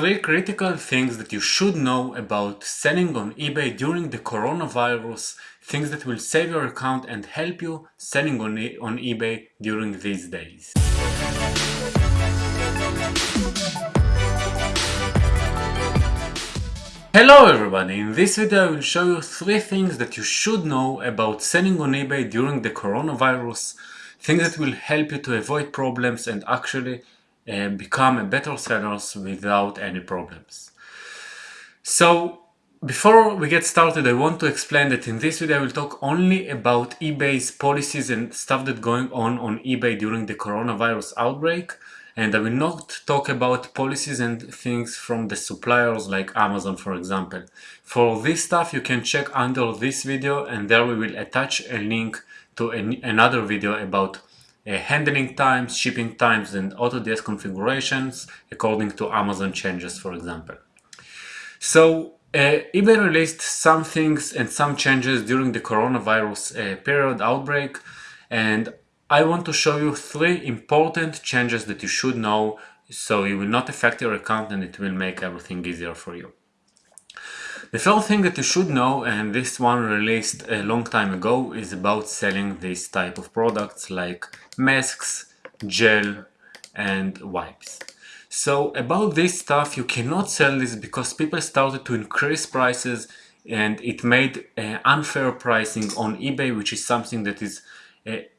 three critical things that you should know about selling on eBay during the coronavirus, things that will save your account and help you selling on, e on eBay during these days. Hello everybody, in this video I will show you three things that you should know about selling on eBay during the coronavirus, things that will help you to avoid problems and actually uh, become a better sellers without any problems. So before we get started I want to explain that in this video I will talk only about eBay's policies and stuff that going on on eBay during the coronavirus outbreak and I will not talk about policies and things from the suppliers like Amazon for example. For this stuff you can check under this video and there we will attach a link to an another video about uh, handling times, shipping times and AutoDS configurations according to Amazon changes for example. So uh, eBay released some things and some changes during the coronavirus uh, period outbreak and I want to show you three important changes that you should know so it will not affect your account and it will make everything easier for you. The third thing that you should know, and this one released a long time ago, is about selling this type of products like masks, gel and wipes. So about this stuff you cannot sell this because people started to increase prices and it made uh, unfair pricing on eBay which is something that is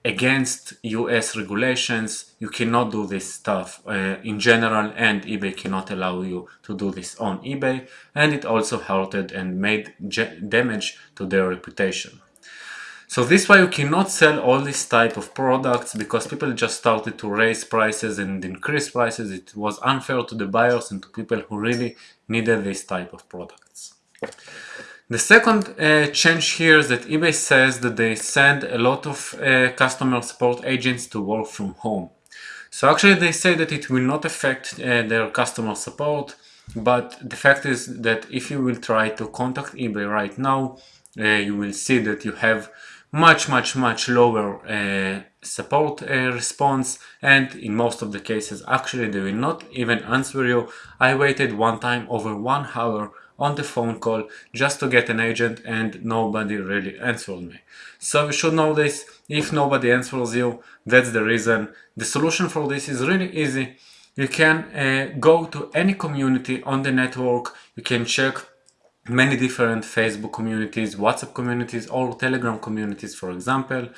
against US regulations, you cannot do this stuff uh, in general and eBay cannot allow you to do this on eBay and it also hurted and made damage to their reputation. So this way you cannot sell all this type of products because people just started to raise prices and increase prices. It was unfair to the buyers and to people who really needed this type of products. The second uh, change here is that eBay says that they send a lot of uh, customer support agents to work from home. So actually they say that it will not affect uh, their customer support, but the fact is that if you will try to contact eBay right now, uh, you will see that you have much much much lower uh, support uh, response and in most of the cases actually they will not even answer you. I waited one time over one hour on the phone call just to get an agent and nobody really answered me. So you should know this, if nobody answers you, that's the reason. The solution for this is really easy. You can uh, go to any community on the network, you can check many different Facebook communities, WhatsApp communities or Telegram communities for example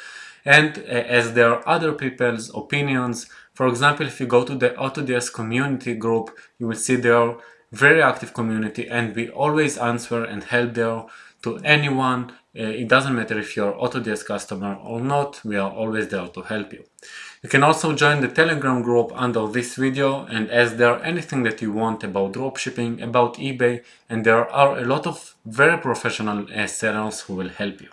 and uh, as there are other people's opinions for example if you go to the AutoDS community group you will see there very active community and we always answer and help there to anyone. Uh, it doesn't matter if you're AutoDS customer or not we are always there to help you. You can also join the telegram group under this video and ask there anything that you want about dropshipping about ebay and there are a lot of very professional uh, sellers who will help you.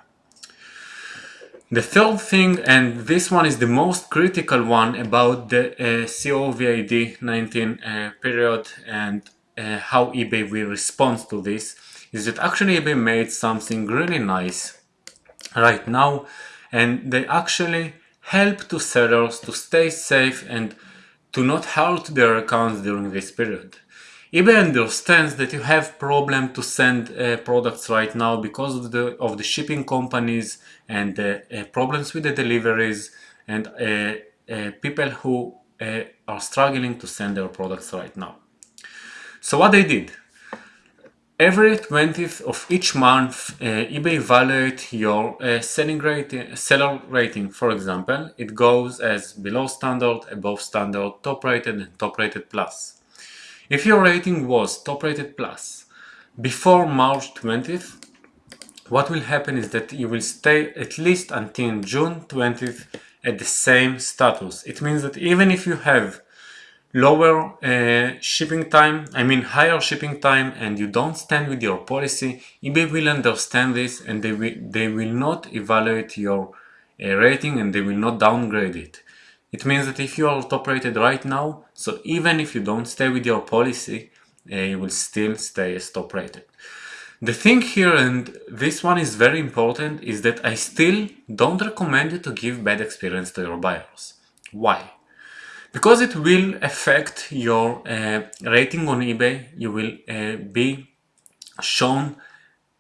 The third thing, and this one is the most critical one about the uh, COVID-19 uh, period and uh, how eBay will respond to this is that actually eBay made something really nice right now and they actually help to sellers to stay safe and to not hurt their accounts during this period. eBay understands that you have problem to send uh, products right now because of the of the shipping companies and uh, uh, problems with the deliveries and uh, uh, people who uh, are struggling to send their products right now. So what they did, every 20th of each month uh, eBay evaluate your uh, selling rating, seller rating. For example, it goes as below standard, above standard, top rated and top rated plus. If your rating was top rated plus before March 20th, what will happen is that you will stay at least until June 20th at the same status. It means that even if you have lower uh, shipping time, I mean higher shipping time and you don't stand with your policy, eBay will understand this and they will, they will not evaluate your uh, rating and they will not downgrade it. It means that if you are top rated right now, so even if you don't stay with your policy, uh, you will still stay as top rated. The thing here, and this one is very important, is that I still don't recommend you to give bad experience to your buyers. Why? Because it will affect your uh, rating on eBay, you will uh, be shown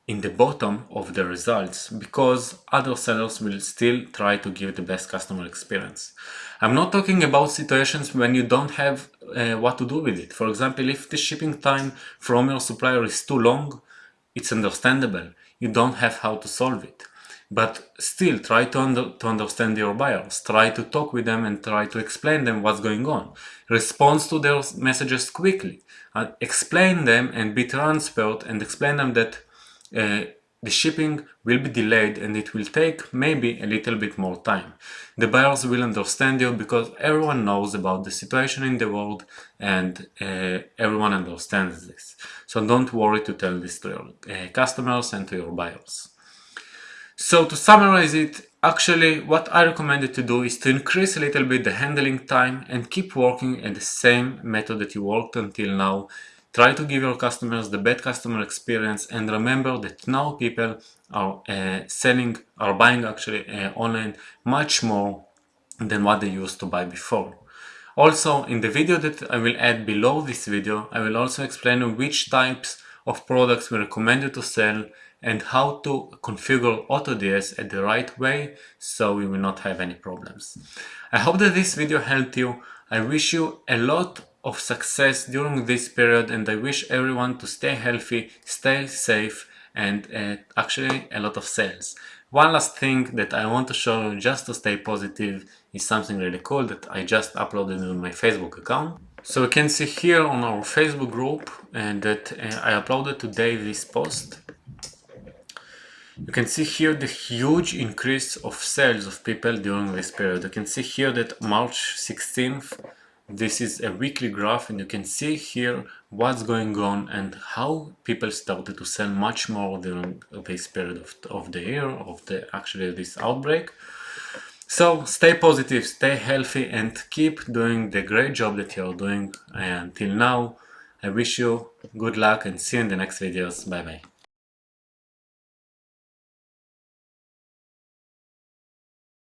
in the bottom of the results because other sellers will still try to give the best customer experience. I'm not talking about situations when you don't have uh, what to do with it. For example, if the shipping time from your supplier is too long, it's understandable. You don't have how to solve it. But still, try to, to understand your buyers. Try to talk with them and try to explain them what's going on. Respond to their messages quickly. Uh, explain them and be transparent and explain them that uh, the shipping will be delayed and it will take maybe a little bit more time. The buyers will understand you because everyone knows about the situation in the world and uh, everyone understands this. So don't worry to tell this to your uh, customers and to your buyers. So to summarize it, actually what I recommended to do is to increase a little bit the handling time and keep working at the same method that you worked until now Try to give your customers the best customer experience and remember that now people are uh, selling, are buying actually uh, online much more than what they used to buy before. Also, in the video that I will add below this video, I will also explain which types of products we recommend you to sell and how to configure AutoDS at the right way so we will not have any problems. I hope that this video helped you. I wish you a lot of success during this period and I wish everyone to stay healthy, stay safe and uh, actually a lot of sales. One last thing that I want to show you just to stay positive is something really cool that I just uploaded on my Facebook account. So you can see here on our Facebook group uh, that uh, I uploaded today this post. You can see here the huge increase of sales of people during this period. You can see here that March 16th this is a weekly graph and you can see here what's going on and how people started to sell much more during this period of, of the year, of the actually this outbreak. So stay positive, stay healthy and keep doing the great job that you're doing until now. I wish you good luck and see you in the next videos. Bye bye.